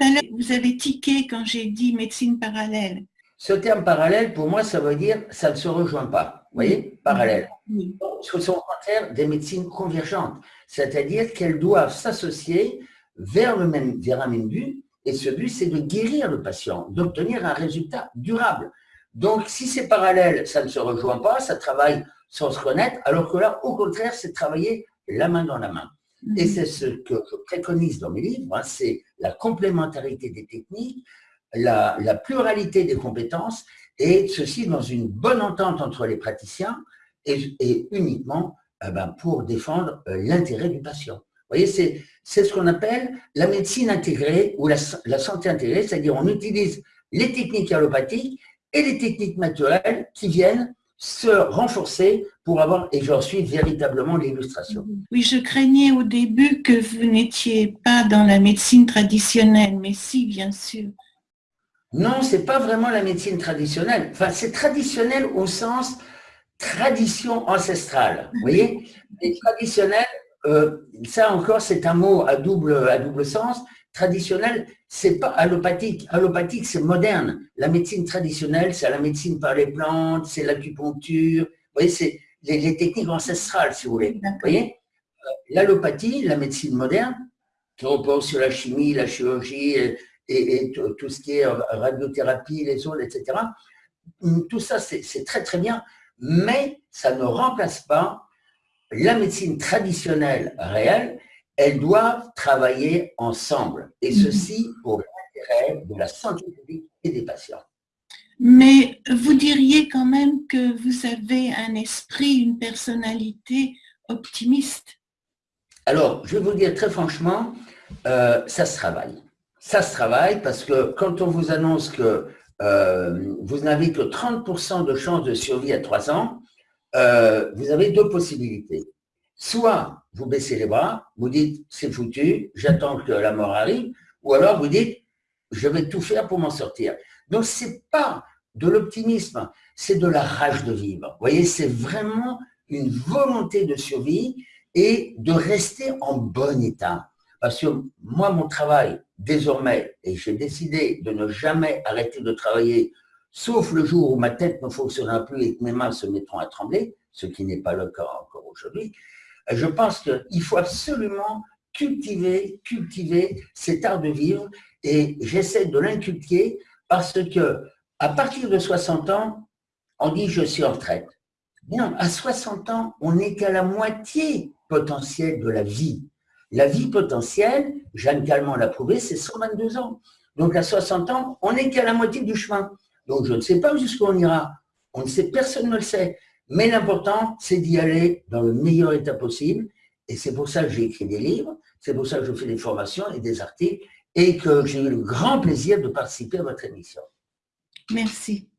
à l'heure, vous avez tiqué quand j'ai dit médecine parallèle. Ce terme parallèle, pour moi, ça veut dire ça ne se rejoint pas. Vous voyez Parallèle. Ce sont au contraire des médecines convergentes, c'est-à-dire qu'elles doivent s'associer vers, le même, vers un même but, et ce but, c'est de guérir le patient, d'obtenir un résultat durable. Donc, si c'est parallèle, ça ne se rejoint pas, ça travaille sans se connaître, alors que là, au contraire, c'est travailler la main dans la main. Et mhm. c'est ce que je préconise dans mes livres, hein, c'est la complémentarité des techniques, la, pluralité des compétences, et ceci dans une bonne entente entre les praticiens et, uniquement eh ben, pour défendre euh, l'intérêt du patient. Vous voyez, c'est ce qu'on appelle la médecine intégrée ou la, santé intégrée, c'est-à-dire on utilise les techniques allopathiques et les techniques naturelles qui viennent se renforcer pour avoir, et j'en suis véritablement l'illustration. Oui, je craignais au début que vous n'étiez pas dans la médecine traditionnelle, mais si, bien sûr. Non, c'est pas vraiment la médecine traditionnelle. Enfin, c'est traditionnel au sens tradition ancestrale. Vous voyez? Et traditionnel, euh, ça encore, c'est un mot à double, à double sens. Traditionnel, c'est pas allopathique. Allopathique, c'est moderne. La médecine traditionnelle, c'est la médecine par les plantes, c'est l'acupuncture. Vous voyez, c'est les, techniques ancestrales, si vous voulez. Vous voyez? Euh, L'allopathie, la médecine moderne, qui repose sur la chimie, la chirurgie, et, tout ce qui est radiothérapie, les ondes, etc. Tout ça, c'est très très bien, mais ça ne remplace pas la médecine traditionnelle réelle. Elles doivent travailler ensemble, et mhm. ceci pour l'intérêt de la santé publique et des patients. Mais vous diriez quand même que vous avez un esprit, une personnalité optimiste Alors, je vais vous dire très franchement, euh, ça se travaille ça se travaille parce que quand on vous annonce que euh, vous n'avez que 30% de chances de survie à 3 ans, euh, vous avez deux possibilités. Soit vous baissez les bras, vous dites c'est foutu, j'attends que la mort arrive, ou alors vous dites je vais tout faire pour m'en sortir. Donc ce n'est pas de l'optimisme, c'est de la rage de vivre. Vous voyez, c'est vraiment une volonté de survie et de rester en bon état. Parce que moi, mon travail, désormais, et j'ai décidé de ne jamais arrêter de travailler, sauf le jour où ma tête ne fonctionnera plus et que mes mains se mettront à trembler, ce qui n'est pas le cas encore aujourd'hui, je pense qu'il faut absolument cultiver, cultiver cet art de vivre et j'essaie de l'inculquer parce que à partir de 60 ans, on dit je suis en retraite. Non, à 60 ans, on n'est qu'à la moitié potentielle de la vie. La vie potentielle, Jeanne Calment l'a prouvé, c'est 122 ans. Donc à 60 ans, on n'est qu'à la moitié du chemin. Donc je ne sais pas jusqu'où on ira. On ne sait, personne ne le sait. Mais l'important, c'est d'y aller dans le meilleur état possible. Et c'est pour ça que j'ai écrit des livres, c'est pour ça que je fais des formations et des articles, et que j'ai eu le grand plaisir de participer à votre émission. Merci.